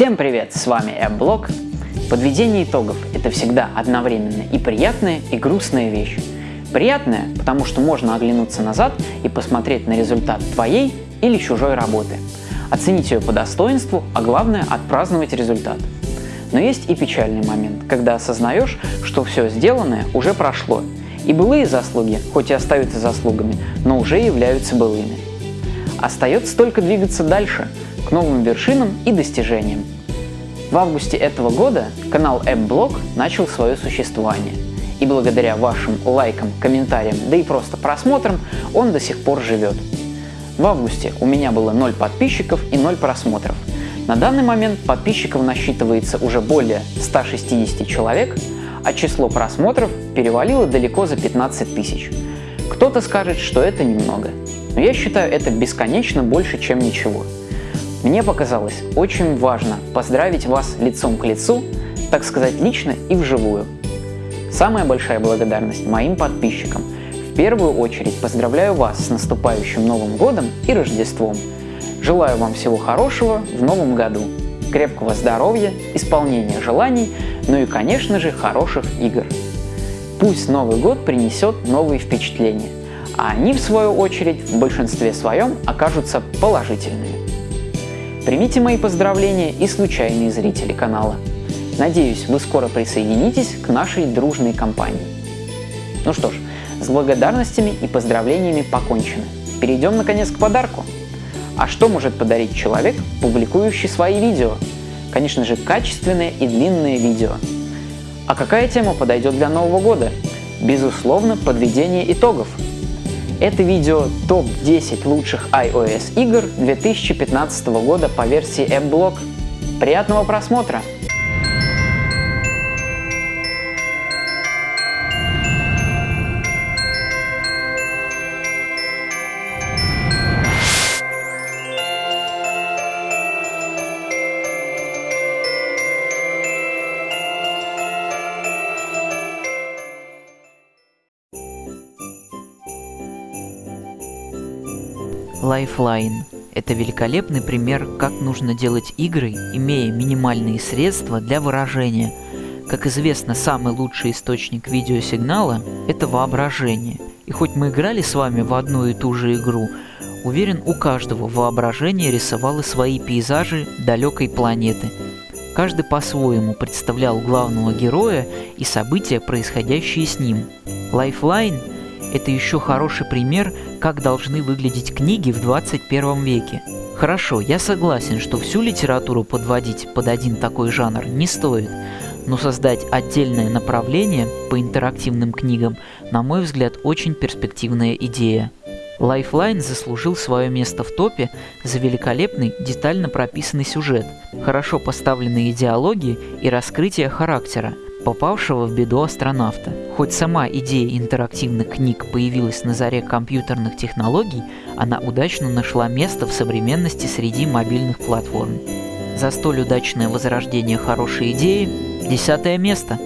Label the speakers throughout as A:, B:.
A: Всем привет, с вами AppBlog. Подведение итогов – это всегда одновременно и приятная, и грустная вещь. Приятная, потому что можно оглянуться назад и посмотреть на результат твоей или чужой работы. Оценить ее по достоинству, а главное – отпраздновать результат. Но есть и печальный момент, когда осознаешь, что все сделанное уже прошло, и былые заслуги, хоть и остаются заслугами, но уже являются былыми. Остается только двигаться дальше, к новым вершинам и достижениям. В августе этого года канал AppBlog начал свое существование. И благодаря вашим лайкам, комментариям, да и просто просмотрам, он до сих пор живет. В августе у меня было 0 подписчиков и 0 просмотров. На данный момент подписчиков насчитывается уже более 160 человек, а число просмотров перевалило далеко за 15 тысяч. Кто-то скажет, что это немного, но я считаю это бесконечно больше, чем ничего. Мне показалось очень важно поздравить вас лицом к лицу, так сказать, лично и вживую. Самая большая благодарность моим подписчикам. В первую очередь поздравляю вас с наступающим Новым Годом и Рождеством. Желаю вам всего хорошего в Новом году, крепкого здоровья, исполнения желаний, ну и, конечно же, хороших игр. Пусть Новый год принесет новые впечатления, а они, в свою очередь, в большинстве своем окажутся положительными. Примите мои поздравления и случайные зрители канала. Надеюсь, вы скоро присоединитесь к нашей дружной компании. Ну что ж, с благодарностями и поздравлениями покончено. Перейдем наконец к подарку. А что может подарить человек, публикующий свои видео? Конечно же, качественное и длинное видео. А какая тема подойдет для Нового года? Безусловно, подведение итогов – это видео топ-10 лучших iOS игр 2015 года по версии AppBlog. Приятного просмотра!
B: Lifeline – это великолепный пример, как нужно делать игры, имея минимальные средства для выражения. Как известно, самый лучший источник видеосигнала – это воображение. И хоть мы играли с вами в одну и ту же игру, уверен, у каждого воображение рисовало свои пейзажи далекой планеты. Каждый по-своему представлял главного героя и события, происходящие с ним. Lifeline это еще хороший пример, как должны выглядеть книги в 21 веке. Хорошо, я согласен, что всю литературу подводить под один такой жанр не стоит, но создать отдельное направление по интерактивным книгам, на мой взгляд, очень перспективная идея. Lifeline заслужил свое место в топе за великолепный, детально прописанный сюжет, хорошо поставленные диалоги и раскрытие характера – попавшего в беду астронавта. Хоть сама идея интерактивных книг появилась на заре компьютерных технологий, она удачно нашла место в современности среди мобильных платформ. За столь удачное возрождение хорошей идеи – десятое место.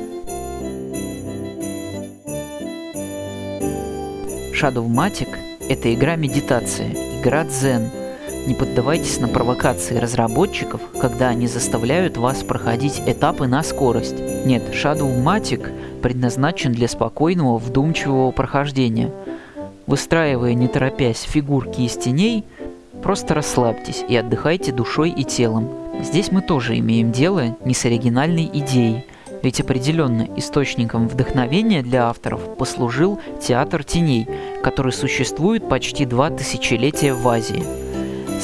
B: Shadow Matic – это игра медитация, игра дзен – не поддавайтесь на провокации разработчиков, когда они заставляют вас проходить этапы на скорость. Нет, Shadow-Matic предназначен для спокойного, вдумчивого прохождения. Выстраивая не торопясь фигурки из теней, просто расслабьтесь и отдыхайте душой и телом. Здесь мы тоже имеем дело не с оригинальной идеей, ведь определенно источником вдохновения для авторов послужил театр теней, который существует почти два тысячелетия в Азии.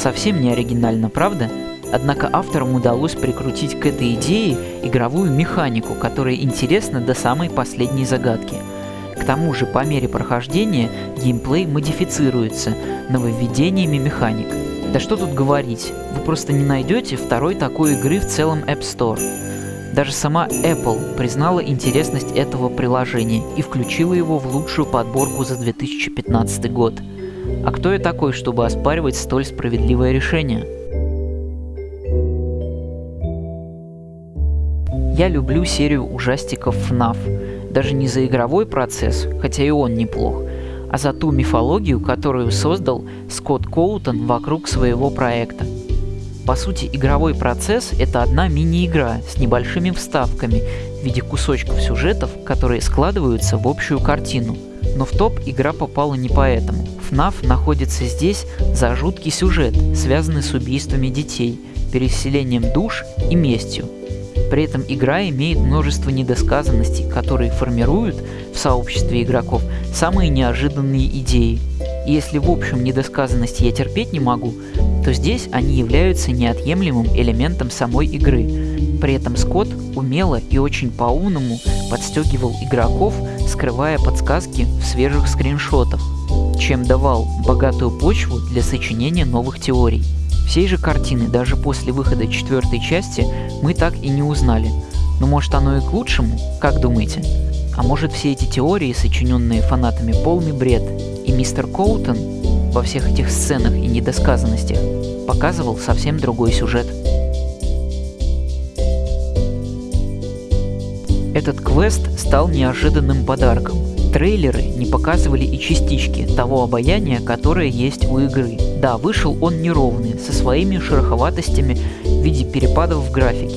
B: Совсем не оригинально, правда? Однако авторам удалось прикрутить к этой идее игровую механику, которая интересна до самой последней загадки. К тому же, по мере прохождения, геймплей модифицируется нововведениями механик. Да что тут говорить, вы просто не найдете второй такой игры в целом App Store. Даже сама Apple признала интересность этого приложения и включила его в лучшую подборку за 2015 год – а кто я такой, чтобы оспаривать столь справедливое решение? Я люблю серию ужастиков FNAF, даже не за игровой процесс, хотя и он неплох, а за ту мифологию, которую создал Скотт Коутон вокруг своего проекта. По сути, игровой процесс — это одна мини-игра с небольшими вставками в виде кусочков сюжетов, которые складываются в общую картину. Но в топ игра попала не поэтому. FNAF находится здесь за жуткий сюжет, связанный с убийствами детей, переселением душ и местью. При этом игра имеет множество недосказанностей, которые формируют в сообществе игроков самые неожиданные идеи. И если в общем недосказанности я терпеть не могу, то здесь они являются неотъемлемым элементом самой игры. При этом Скотт умело и очень по-умному подстегивал игроков, скрывая подсказки в свежих скриншотах, чем давал богатую почву для сочинения новых теорий. Всей же картины даже после выхода четвертой части мы так и не узнали. Но может оно и к лучшему, как думаете? А может все эти теории, сочиненные фанатами, полный бред, и мистер Коутон во всех этих сценах и недосказанностях показывал совсем другой сюжет. Этот квест стал неожиданным подарком. Трейлеры не показывали и частички того обаяния, которое есть у игры. Да, вышел он неровный, со своими шероховатостями в виде перепадов в графике.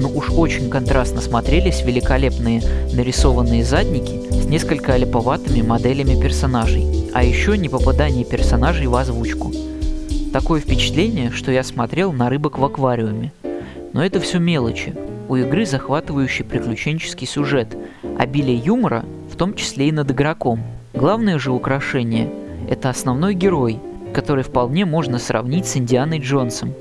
B: Но уж очень контрастно смотрелись великолепные нарисованные задники с несколько липоватыми моделями персонажей, а еще не попадание персонажей в озвучку. Такое впечатление, что я смотрел на рыбок в аквариуме. Но это все мелочи. У игры захватывающий приключенческий сюжет, обилие юмора, в том числе и над игроком. Главное же украшение – это основной герой, который вполне можно сравнить с Индианой Джонсом.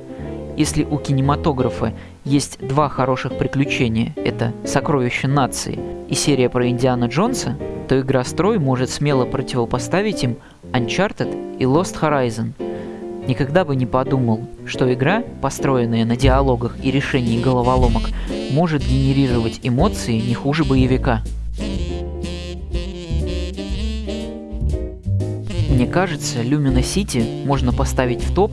B: Если у кинематографа есть два хороших приключения – это «Сокровище нации» и серия про Индиана Джонса, то игра «Строй» может смело противопоставить им Uncharted и Lost Horizon. Никогда бы не подумал, что игра, построенная на диалогах и решении головоломок, может генерировать эмоции не хуже боевика. Мне кажется, Lumina City можно поставить в топ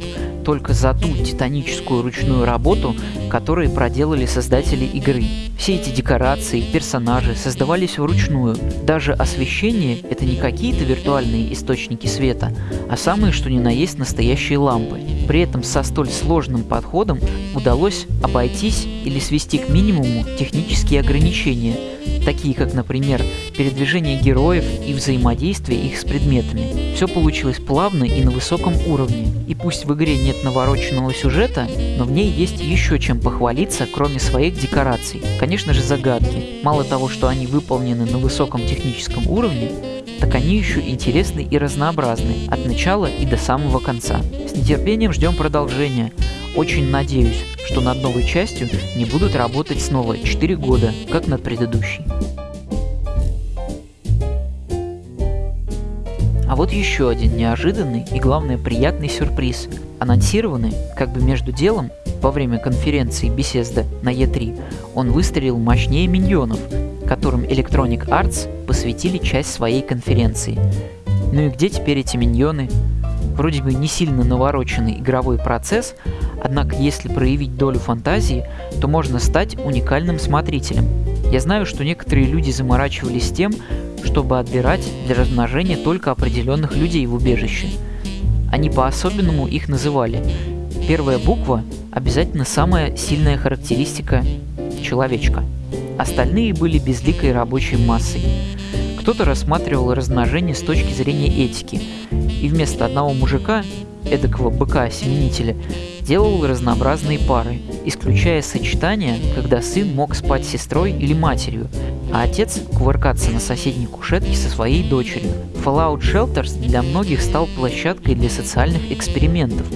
B: только за ту титаническую ручную работу, которую проделали создатели игры. Все эти декорации, персонажи создавались вручную. Даже освещение — это не какие-то виртуальные источники света, а самые что ни на есть настоящие лампы. При этом со столь сложным подходом удалось обойтись или свести к минимуму технические ограничения, такие как, например, передвижение героев и взаимодействие их с предметами. Все получилось плавно и на высоком уровне. И пусть в игре нет навороченного сюжета, но в ней есть еще чем похвалиться, кроме своих декораций. Конечно же загадки. Мало того, что они выполнены на высоком техническом уровне, так они еще интересны и разнообразны, от начала и до самого конца. С нетерпением ждем продолжения. Очень надеюсь, что над новой частью не будут работать снова 4 года, как над предыдущей. А вот еще один неожиданный и, главное, приятный сюрприз. Анонсированный, как бы между делом, во время конференции Bethesda на E3, он выстрелил мощнее миньонов, которым Electronic Arts посвятили часть своей конференции. Ну и где теперь эти миньоны? Вроде бы не сильно навороченный игровой процесс, однако если проявить долю фантазии, то можно стать уникальным смотрителем. Я знаю, что некоторые люди заморачивались тем, чтобы отбирать для размножения только определенных людей в убежище. Они по-особенному их называли. Первая буква – обязательно самая сильная характеристика человечка – Остальные были безликой рабочей массой. Кто-то рассматривал размножение с точки зрения этики, и вместо одного мужика, эдакого быка-семенителя, делал разнообразные пары, исключая сочетания, когда сын мог спать с сестрой или матерью, а отец кувыркаться на соседней кушетке со своей дочерью. Fallout Shelters для многих стал площадкой для социальных экспериментов,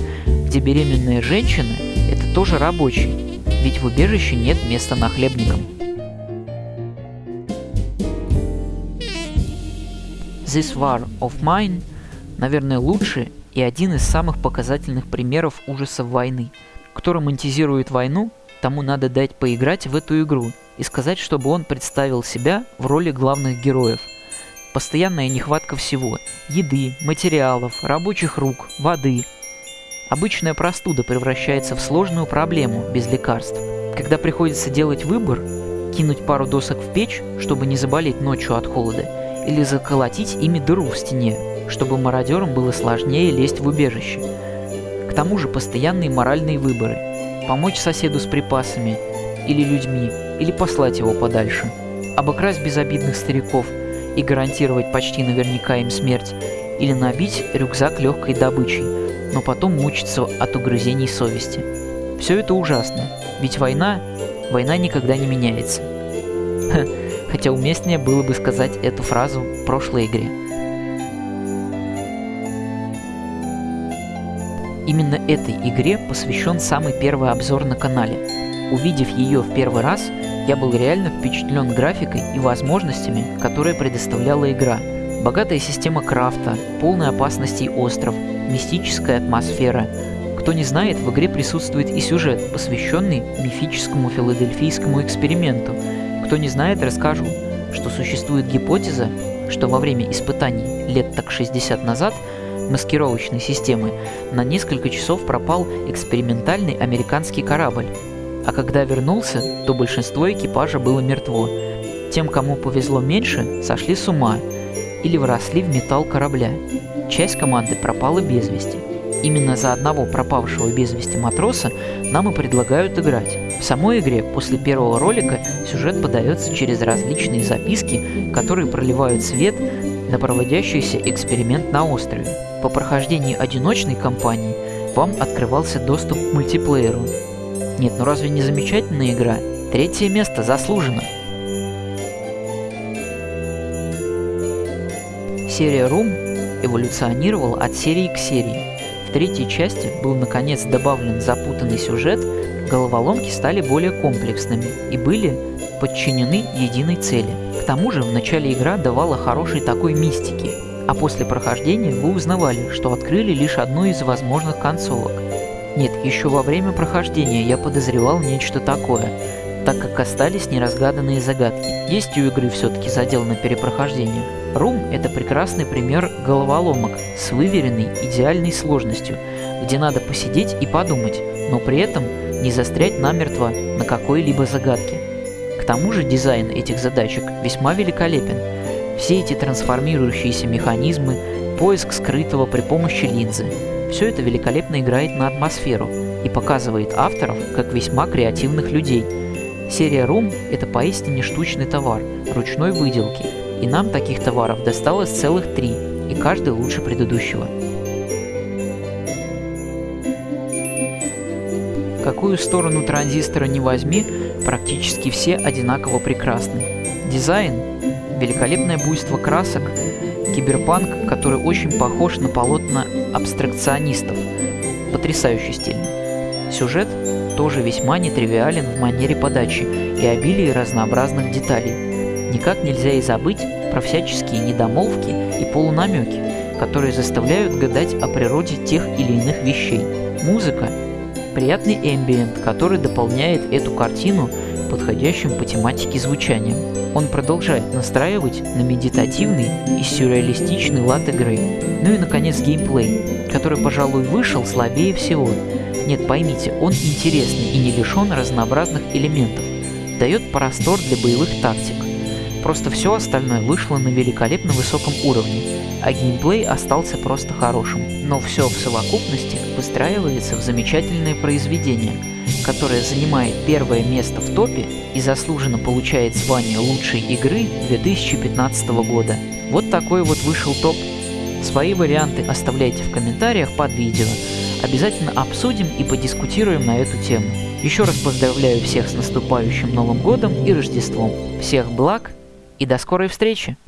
B: где беременная женщина – это тоже рабочий, ведь в убежище нет места нахлебникам. This War of Mine, наверное, лучший и один из самых показательных примеров ужасов войны. Кто романтизирует войну, тому надо дать поиграть в эту игру и сказать, чтобы он представил себя в роли главных героев. Постоянная нехватка всего – еды, материалов, рабочих рук, воды. Обычная простуда превращается в сложную проблему без лекарств. Когда приходится делать выбор, кинуть пару досок в печь, чтобы не заболеть ночью от холода – или заколотить ими дыру в стене, чтобы мародерам было сложнее лезть в убежище. К тому же постоянные моральные выборы. помочь соседу с припасами или людьми, или послать его подальше, обокрасть безобидных стариков и гарантировать почти наверняка им смерть, или набить рюкзак легкой добычей, но потом мучиться от угрызений совести. Все это ужасно, ведь война, война никогда не меняется. Хотя уместнее было бы сказать эту фразу в прошлой игре. Именно этой игре посвящен самый первый обзор на канале. Увидев ее в первый раз, я был реально впечатлен графикой и возможностями, которые предоставляла игра. Богатая система крафта, полная опасностей остров, мистическая атмосфера. Кто не знает, в игре присутствует и сюжет, посвященный мифическому филадельфийскому эксперименту. Кто не знает, расскажу, что существует гипотеза, что во время испытаний лет так 60 назад маскировочной системы на несколько часов пропал экспериментальный американский корабль. А когда вернулся, то большинство экипажа было мертво. Тем, кому повезло меньше, сошли с ума или вросли в металл корабля. Часть команды пропала без вести. Именно за одного пропавшего без вести матроса нам и предлагают играть. В самой игре после первого ролика сюжет подается через различные записки, которые проливают свет на проводящийся эксперимент на острове. По прохождении одиночной кампании вам открывался доступ к мультиплееру. Нет, ну разве не замечательная игра? Третье место заслужено. Серия Room эволюционировала от серии к серии. В третьей части был наконец добавлен запутанный сюжет, головоломки стали более комплексными и были подчинены единой цели. К тому же в начале игра давала хорошей такой мистики, а после прохождения вы узнавали, что открыли лишь одну из возможных концовок. Нет, еще во время прохождения я подозревал нечто такое, так как остались неразгаданные загадки. Есть у игры все-таки задел на перепрохождение. Room — это прекрасный пример головоломок с выверенной идеальной сложностью, где надо посидеть и подумать, но при этом не застрять намертво на какой-либо загадке. К тому же дизайн этих задачек весьма великолепен. Все эти трансформирующиеся механизмы, поиск скрытого при помощи линзы – все это великолепно играет на атмосферу и показывает авторов как весьма креативных людей. Серия Room – это поистине штучный товар, ручной выделки, и нам таких товаров досталось целых три, и каждый лучше предыдущего. Какую сторону транзистора не возьми, практически все одинаково прекрасны. Дизайн – великолепное буйство красок, киберпанк, который очень похож на полотна абстракционистов, потрясающе стильно. Сюжет тоже весьма нетривиален в манере подачи и обилии разнообразных деталей. Никак нельзя и забыть про всяческие недомолвки и полунамеки, которые заставляют гадать о природе тех или иных вещей. Музыка приятный эмбиент, который дополняет эту картину подходящим по тематике звучанием. Он продолжает настраивать на медитативный и сюрреалистичный лад игры. Ну и, наконец, геймплей, который, пожалуй, вышел слабее всего. Нет, поймите, он интересный и не лишен разнообразных элементов. Дает простор для боевых тактик. Просто все остальное вышло на великолепно высоком уровне, а геймплей остался просто хорошим. Но все в совокупности выстраивается в замечательное произведение, которое занимает первое место в топе и заслуженно получает звание лучшей игры 2015 года. Вот такой вот вышел топ. Свои варианты оставляйте в комментариях под видео. Обязательно обсудим и подискутируем на эту тему. Еще раз поздравляю всех с наступающим Новым Годом и Рождеством. Всех благ и до скорой встречи!